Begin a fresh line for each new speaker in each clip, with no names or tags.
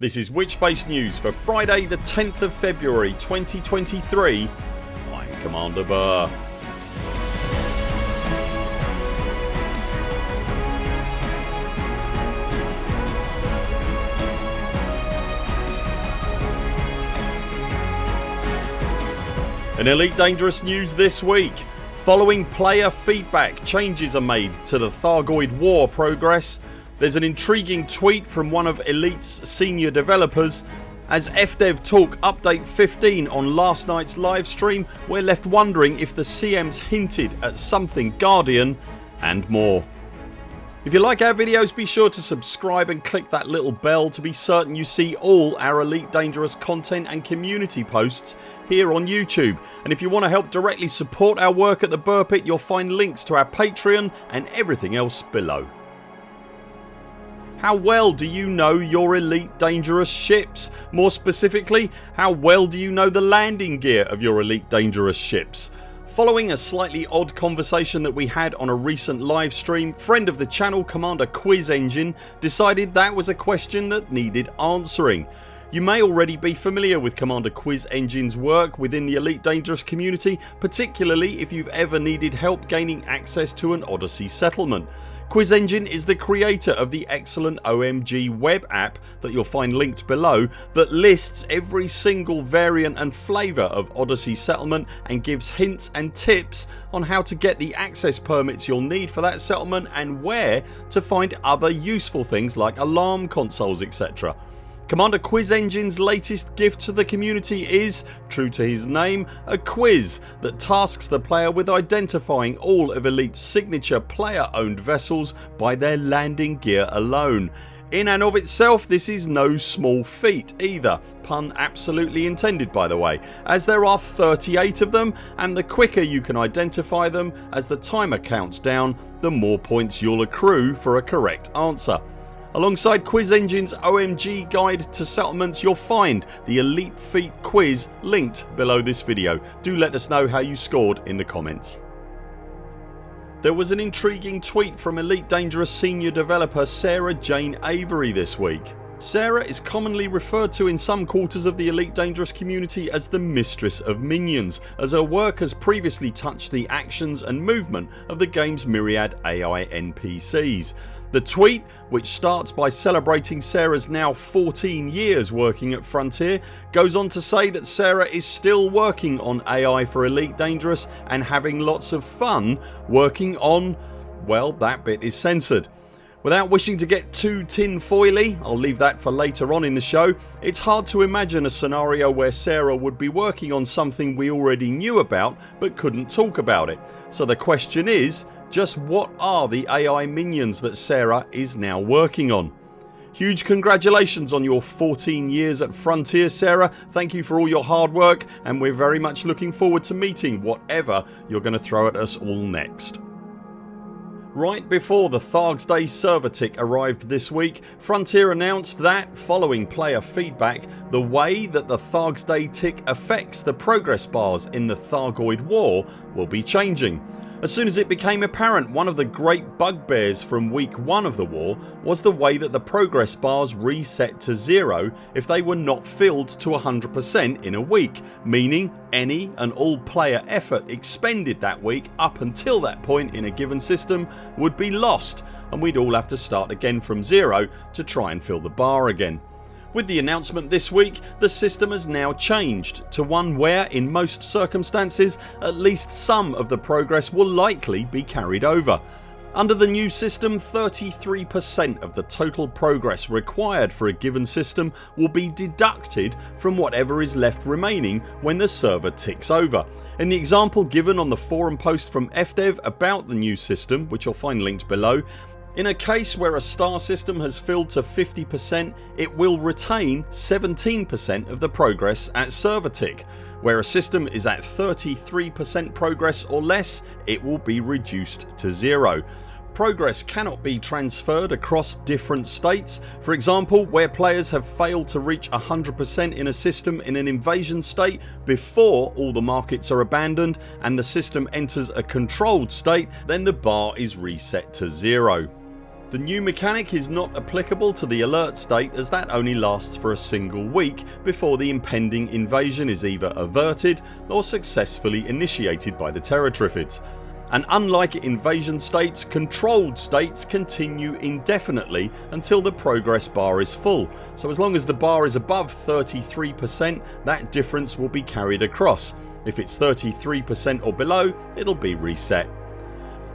This is Witchspace News for Friday the 10th of February 2023 I'm Commander Buur. In Elite Dangerous news this week. Following player feedback changes are made to the Thargoid War progress There's an intriguing tweet from one of Elite's senior developers as FDev Talk update 15 on last nights livestream we're left wondering if the CMs hinted at something Guardian and more. If you like our videos be sure to subscribe and click that little bell to be certain you see all our Elite Dangerous content and community posts here on YouTube and if you want to help directly support our work at the Buur Pit you'll find links to our Patreon and everything else below. How well do you know your elite dangerous ships? More specifically how well do you know the landing gear of your elite dangerous ships? Following a slightly odd conversation that we had on a recent live stream friend of the channel Commander Quiz Engine decided that was a question that needed answering. You may already be familiar with Commander Quiz Engine's work within the Elite Dangerous community particularly if you've ever needed help gaining access to an Odyssey settlement. Quiz Engine is the creator of the excellent OMG web app that you'll find linked below that lists every single variant and flavour of Odyssey settlement and gives hints and tips on how to get the access permits you'll need for that settlement and where to find other useful things like alarm consoles etc. Commander Quiz Engine's latest gift to the community is, true to his name, a quiz that tasks the player with identifying all of Elite's signature player owned vessels by their landing gear alone. In and of itself this is no small feat either, pun absolutely intended by the way, as there are 38 of them and the quicker you can identify them as the timer counts down the more points you'll accrue for a correct answer. Alongside Quiz Engine's OMG guide to settlements you'll find the Elite Feat quiz linked below this video. Do let us know how you scored in the comments. There was an intriguing tweet from Elite Dangerous senior developer Sarah Jane Avery this week. Sarah is commonly referred to in some quarters of the Elite Dangerous community as the Mistress of Minions as her work has previously touched the actions and movement of the games myriad AI NPCs. The tweet which starts by celebrating Sarah's now 14 years working at Frontier goes on to say that Sarah is still working on AI for Elite Dangerous and having lots of fun working on... well that bit is censored. Without wishing to get too tin foily I'll leave that for later on in the show it's hard to imagine a scenario where Sarah would be working on something we already knew about but couldn't talk about it. So the question is just what are the AI minions that Sarah is now working on? Huge congratulations on your 14 years at Frontier Sarah. Thank you for all your hard work and we're very much looking forward to meeting whatever you're going to throw at us all next. Right before the Thargs Day server tick arrived this week Frontier announced that, following player feedback, the way that the Thargs Day tick affects the progress bars in the Thargoid War will be changing. As soon as it became apparent one of the great bugbears from week 1 of the war was the way that the progress bars reset to 0 if they were not filled to 100% in a week meaning any and all player effort expended that week up until that point in a given system would be lost and we'd all have to start again from 0 to try and fill the bar again. With the announcement this week the system has now changed to one where in most circumstances at least some of the progress will likely be carried over. Under the new system 33% of the total progress required for a given system will be deducted from whatever is left remaining when the server ticks over. In the example given on the forum post from FDev about the new system which you'll find linked below in a case where a star system has filled to 50% it will retain 17% of the progress at server tick. Where a system is at 33% progress or less it will be reduced to zero. Progress cannot be transferred across different states. For example where players have failed to reach 100% in a system in an invasion state before all the markets are abandoned and the system enters a controlled state then the bar is reset to zero. The new mechanic is not applicable to the alert state as that only lasts for a single week before the impending invasion is either averted or successfully initiated by the Terratriffids and unlike invasion states, controlled states continue indefinitely until the progress bar is full so as long as the bar is above 33% that difference will be carried across. If it's 33% or below it'll be reset.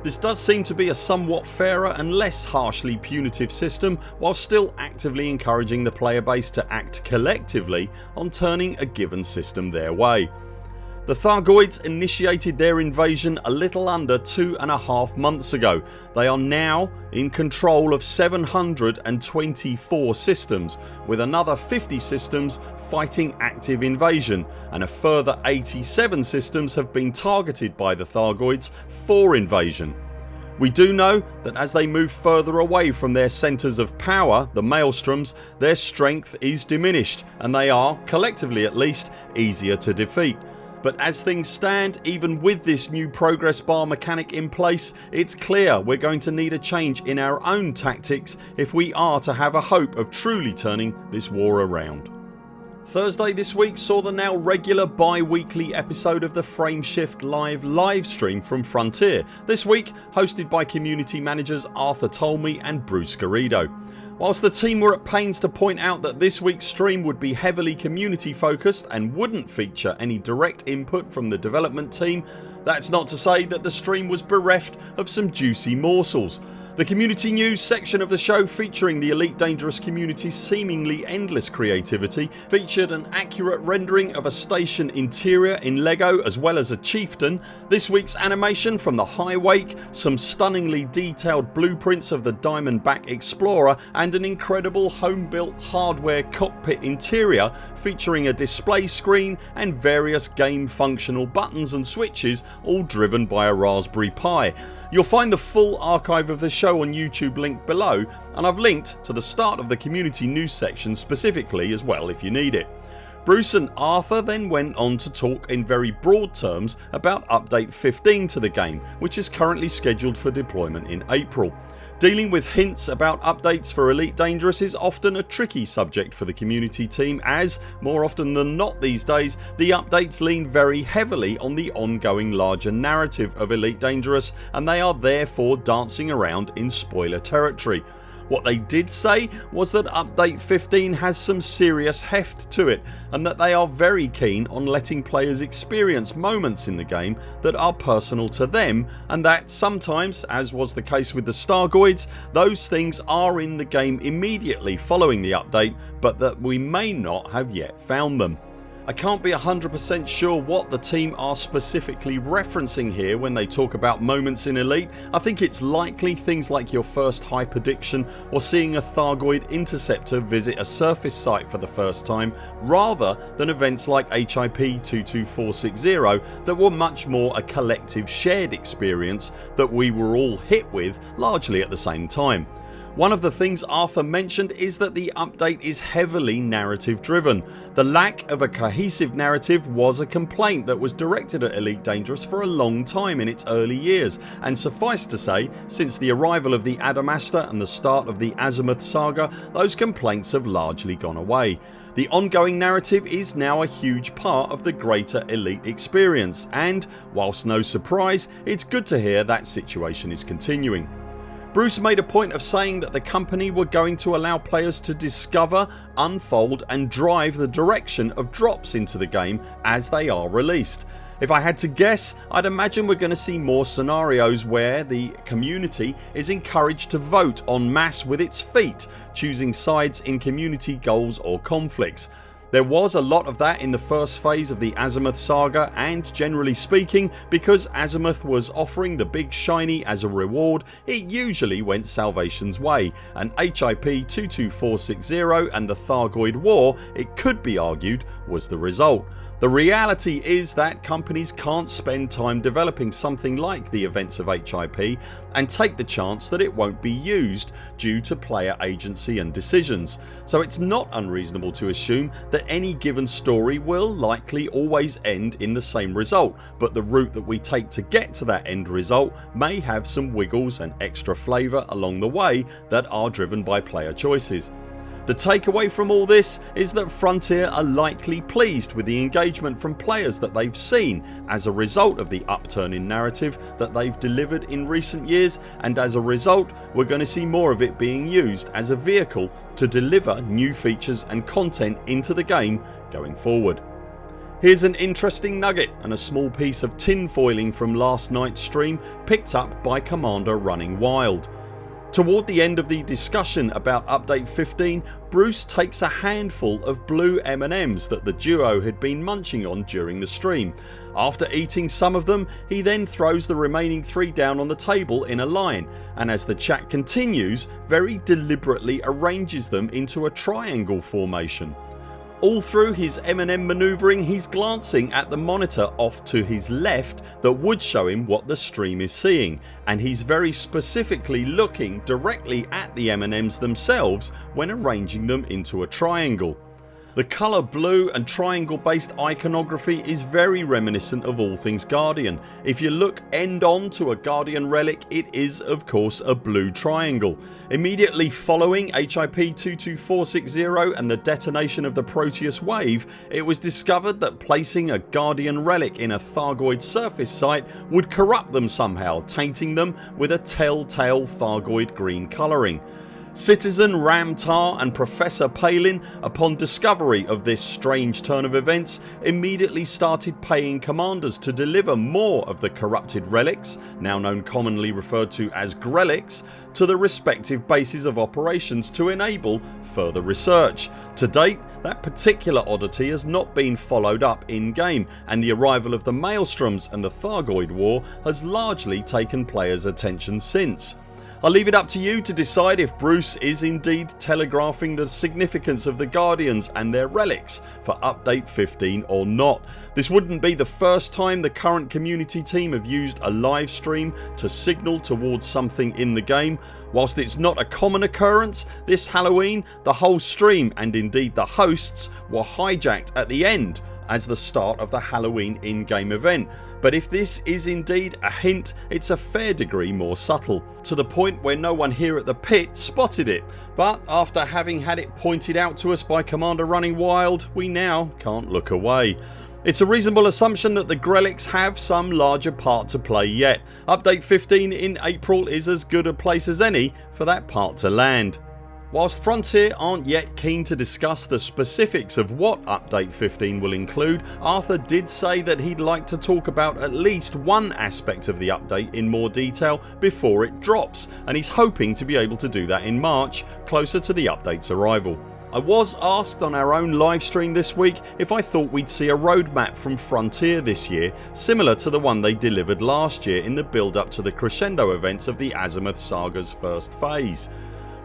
This does seem to be a somewhat fairer and less harshly punitive system while still actively encouraging the player base to act collectively on turning a given system their way. The Thargoids initiated their invasion a little under two and a half months ago. They are now in control of 724 systems with another 50 systems fighting active invasion and a further 87 systems have been targeted by the Thargoids for invasion. We do know that as they move further away from their centres of power, the Maelstroms, their strength is diminished and they are, collectively at least, easier to defeat but as things stand even with this new progress bar mechanic in place it's clear we're going to need a change in our own tactics if we are to have a hope of truly turning this war around. Thursday this week saw the now regular bi-weekly episode of the Frameshift Live livestream from Frontier, this week hosted by community managers Arthur Tolmie and Bruce Garrido. Whilst the team were at pains to point out that this weeks stream would be heavily community focused and wouldn't feature any direct input from the development team that's not to say that the stream was bereft of some juicy morsels. The community news section of the show featuring the Elite Dangerous community's seemingly endless creativity featured an accurate rendering of a station interior in LEGO as well as a chieftain, this weeks animation from the High Wake, some stunningly detailed blueprints of the Diamondback Explorer and an incredible home built hardware cockpit interior featuring a display screen and various game functional buttons and switches all driven by a Raspberry Pi. You'll find the full archive of the show on YouTube link below and I've linked to the start of the community news section specifically as well if you need it. Bruce and Arthur then went on to talk in very broad terms about update 15 to the game which is currently scheduled for deployment in April. Dealing with hints about updates for Elite Dangerous is often a tricky subject for the community team as, more often than not these days, the updates lean very heavily on the ongoing larger narrative of Elite Dangerous and they are therefore dancing around in spoiler territory. What they did say was that update 15 has some serious heft to it and that they are very keen on letting players experience moments in the game that are personal to them and that sometimes as was the case with the Thargoids those things are in the game immediately following the update but that we may not have yet found them. I can't be 100% sure what the team are specifically referencing here when they talk about moments in Elite. I think it's likely things like your first hyperdiction or seeing a Thargoid interceptor visit a surface site for the first time rather than events like HIP 22460 that were much more a collective shared experience that we were all hit with largely at the same time. One of the things Arthur mentioned is that the update is heavily narrative driven. The lack of a cohesive narrative was a complaint that was directed at Elite Dangerous for a long time in its early years and suffice to say since the arrival of the Adamastor and the start of the Azimuth saga those complaints have largely gone away. The ongoing narrative is now a huge part of the greater Elite experience and whilst no surprise it's good to hear that situation is continuing. Bruce made a point of saying that the company were going to allow players to discover, unfold and drive the direction of drops into the game as they are released. If I had to guess I'd imagine we're going to see more scenarios where the community is encouraged to vote en masse with its feet choosing sides in community goals or conflicts. There was a lot of that in the first phase of the Azimuth saga and generally speaking because Azimuth was offering the big shiny as a reward it usually went Salvation's way and HIP 22460 and the Thargoid War it could be argued was the result. The reality is that companies can't spend time developing something like the events of HIP and take the chance that it won't be used due to player agency and decisions, so it's not unreasonable to assume that any given story will likely always end in the same result but the route that we take to get to that end result may have some wiggles and extra flavour along the way that are driven by player choices. The takeaway from all this is that Frontier are likely pleased with the engagement from players that they've seen as a result of the upturn in narrative that they've delivered in recent years and as a result we're going to see more of it being used as a vehicle to deliver new features and content into the game going forward. Here's an interesting nugget and a small piece of tinfoiling from last nights stream picked up by Commander Running Wild. Toward the end of the discussion about update 15 Bruce takes a handful of blue M&Ms that the duo had been munching on during the stream. After eating some of them he then throws the remaining 3 down on the table in a line and as the chat continues very deliberately arranges them into a triangle formation. All through his M&M manoeuvring he's glancing at the monitor off to his left that would show him what the stream is seeing and he's very specifically looking directly at the M&Ms themselves when arranging them into a triangle. The colour blue and triangle based iconography is very reminiscent of all things Guardian. If you look end on to a Guardian relic it is of course a blue triangle. Immediately following HIP 22460 and the detonation of the Proteus wave it was discovered that placing a Guardian relic in a Thargoid surface site would corrupt them somehow tainting them with a telltale Thargoid green colouring. Citizen Ram Tah and Professor Palin upon discovery of this strange turn of events immediately started paying commanders to deliver more of the corrupted relics now known commonly referred to as Grelics to the respective bases of operations to enable further research. To date that particular oddity has not been followed up in game and the arrival of the Maelstroms and the Thargoid war has largely taken players attention since. I'll leave it up to you to decide if Bruce is indeed telegraphing the significance of the Guardians and their relics for update 15 or not. This wouldn't be the first time the current community team have used a live stream to signal towards something in the game. Whilst it's not a common occurrence this Halloween the whole stream and indeed the hosts were hijacked at the end as the start of the Halloween in-game event but if this is indeed a hint it's a fair degree more subtle to the point where no one here at the pit spotted it but after having had it pointed out to us by Commander Running Wild we now can't look away. It's a reasonable assumption that the Grelics have some larger part to play yet. Update 15 in April is as good a place as any for that part to land. Whilst Frontier aren't yet keen to discuss the specifics of what update 15 will include Arthur did say that he'd like to talk about at least one aspect of the update in more detail before it drops and he's hoping to be able to do that in March closer to the updates arrival. I was asked on our own livestream this week if I thought we'd see a roadmap from Frontier this year similar to the one they delivered last year in the build up to the crescendo events of the Azimuth Saga's first phase.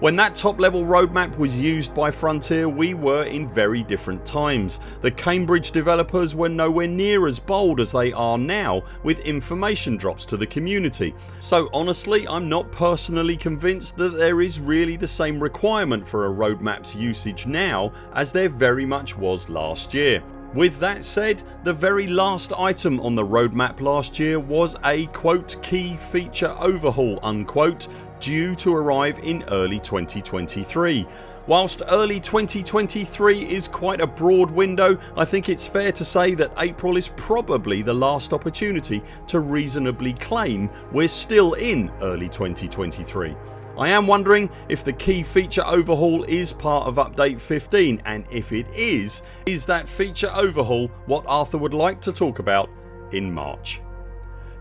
When that top level roadmap was used by Frontier we were in very different times. The Cambridge developers were nowhere near as bold as they are now with information drops to the community. So honestly I'm not personally convinced that there is really the same requirement for a roadmap's usage now as there very much was last year. With that said the very last item on the roadmap last year was a quote key feature overhaul unquote due to arrive in early 2023. Whilst early 2023 is quite a broad window I think it's fair to say that April is probably the last opportunity to reasonably claim we're still in early 2023. I am wondering if the key feature overhaul is part of update 15 and if it is, is that feature overhaul what Arthur would like to talk about in March.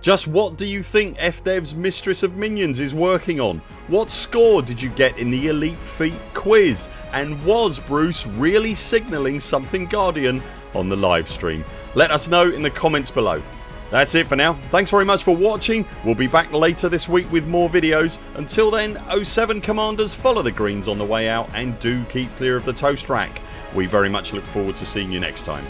Just what do you think FDev's Mistress of Minions is working on? What score did you get in the Elite Feat quiz? And was Bruce really signalling something Guardian on the live stream? Let us know in the comments below. That's it for now. Thanks very much for watching. We'll be back later this week with more videos. Until then 07 commanders follow the greens on the way out and do keep clear of the toast rack. We very much look forward to seeing you next time.